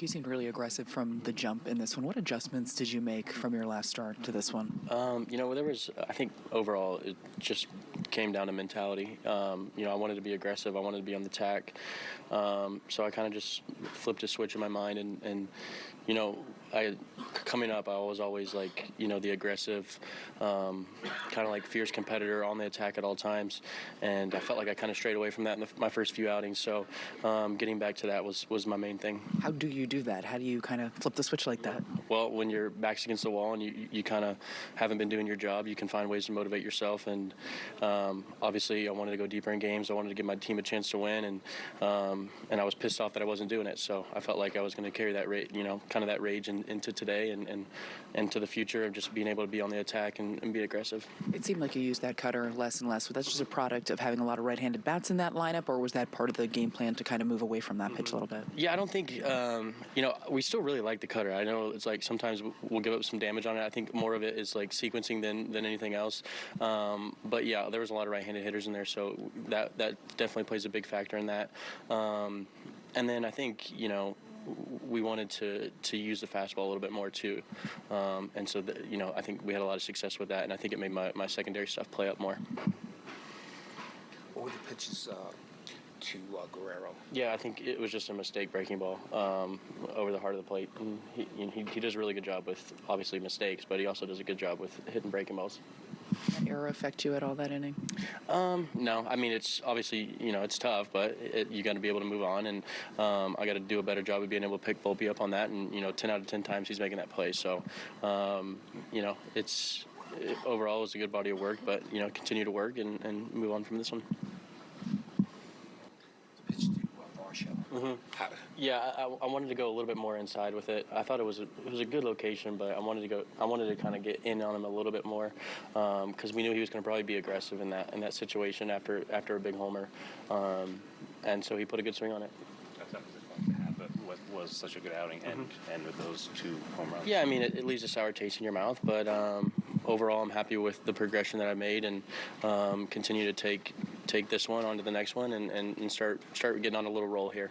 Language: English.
You seemed really aggressive from the jump in this one. What adjustments did you make from your last start to this one? Um, you know, there was, I think overall, it just came down to mentality. Um, you know, I wanted to be aggressive, I wanted to be on the tack. Um, so I kind of just flipped a switch in my mind. And, and, you know, I coming up, I was always like, you know, the aggressive, um, kind of like fierce competitor on the attack at all times. And I felt like I kind of strayed away from that in the, my first few outings. So um, getting back to that was, was my main thing. How do you do that? How do you kind of flip the switch like that? Well, when your back's against the wall and you, you kind of haven't been doing your job, you can find ways to motivate yourself. And um, obviously, I wanted to go deeper in games. I wanted to give my team a chance to win, and um, and I was pissed off that I wasn't doing it. So I felt like I was going to carry that rate, you know, kind of that rage in, into today and, and and to the future of just being able to be on the attack and, and be aggressive. It seemed like you used that cutter less and less. Was that just a product of having a lot of right-handed bats in that lineup, or was that part of the game plan to kind of move away from that pitch a little bit? Yeah, I don't think um, you know. We still really like the cutter. I know it's like sometimes we'll give up some damage on it. I think more of it is like sequencing than, than anything else. Um, but yeah, there was a lot of right-handed hitters in there, so that that definitely plays a big factor in that. Um, and then I think you know we wanted to to use the fastball a little bit more too, um, and so the, you know I think we had a lot of success with that, and I think it made my, my secondary stuff play up more. What were the pitches uh, to uh, Guerrero? Yeah, I think it was just a mistake breaking ball um, over the heart of the plate. And he, he, he does a really good job with obviously mistakes, but he also does a good job with hitting breaking balls. Did error affect you at all that inning? Um, no, I mean it's obviously you know it's tough, but it, you got to be able to move on, and um, I got to do a better job of being able to pick Volpe up on that, and you know 10 out of 10 times he's making that play. So um, you know it's it, overall it was a good body of work, but you know continue to work and, and move on from this one. The pitch to uh, Varsho. Mm-hmm. Yeah, I, I wanted to go a little bit more inside with it. I thought it was a, it was a good location, but I wanted to go. I wanted to kind of get in on him a little bit more because we knew he was going to probably be aggressive in that in that situation after after a big homer, um, and so he put a good swing on it. That's to have, but what was such a good outing and and with those two home runs. Yeah, I mean it, it leaves a sour taste in your mouth, but um, overall I'm happy with the progression that I made and um, continue to take take this one onto the next one and, and, and start start getting on a little roll here.